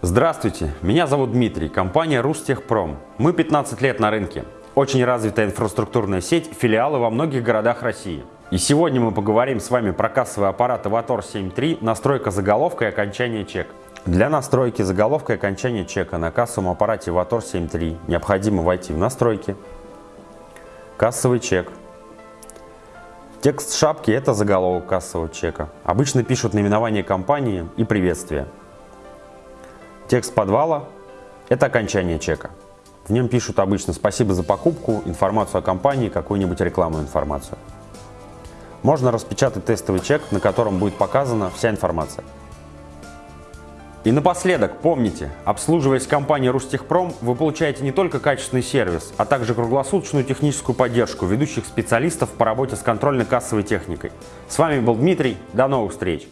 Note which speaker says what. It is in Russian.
Speaker 1: Здравствуйте, меня зовут Дмитрий, компания Рустехпром. Мы 15 лет на рынке. Очень развитая инфраструктурная сеть, филиалы во многих городах России. И сегодня мы поговорим с вами про кассовый аппарат Avator 7.3, настройка заголовка и окончание чека. Для настройки заголовка и окончания чека на кассовом аппарате Avator 7.3 необходимо войти в настройки, кассовый чек. Текст шапки – это заголовок кассового чека. Обычно пишут наименование компании и приветствие. Текст подвала – это окончание чека. В нем пишут обычно «Спасибо за покупку», информацию о компании, какую-нибудь рекламную информацию. Можно распечатать тестовый чек, на котором будет показана вся информация. И напоследок, помните, обслуживаясь компанией Рустехпром, вы получаете не только качественный сервис, а также круглосуточную техническую поддержку ведущих специалистов по работе с контрольно-кассовой техникой. С вами был Дмитрий, до новых встреч!